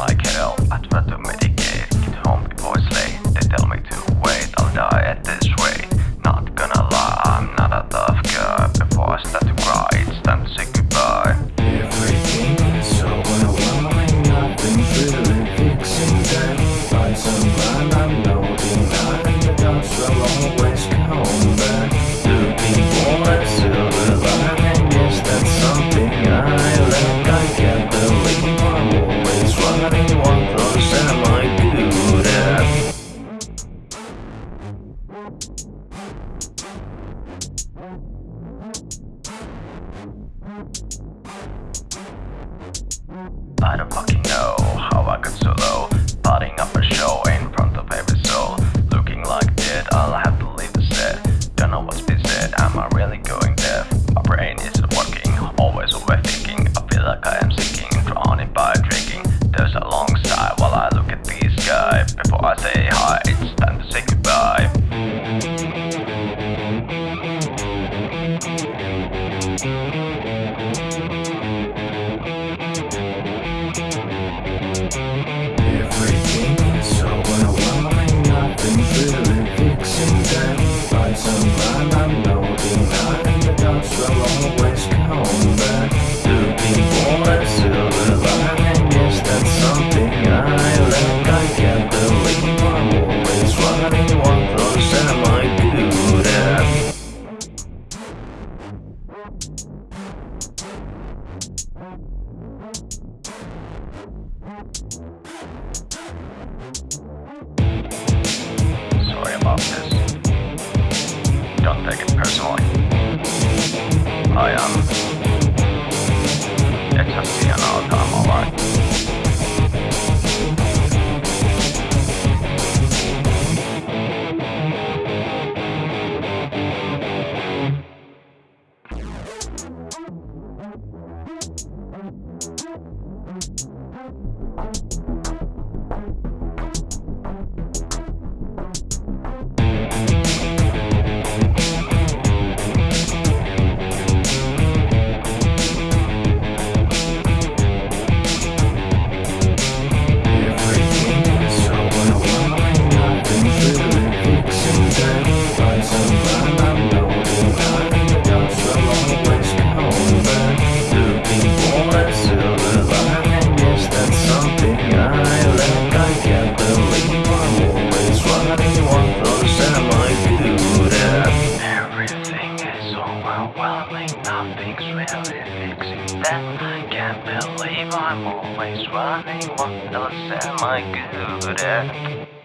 I get I do not do medic. I don't fucking know how I got so low Putting up a show in front of every soul. Looking like dead, I'll have to leave the set Don't know what's been said, am I really going deaf? My brain isn't working, always overthinking. I feel like I am sinking, drowning by drinking. There's a long sigh while I look at this guy Before I say hi Everything is so overwhelming, nothing's really fixing that. Find someone I'm noting, and the doubts will always come back. Looking for a silver lining, yes, that's something I lack. I can't believe I'm always running. What those am I good at? Sorry about this. Don't take it personally. I am. It's nothing's really fixing that. I can't believe I'm always running. What else am I good at?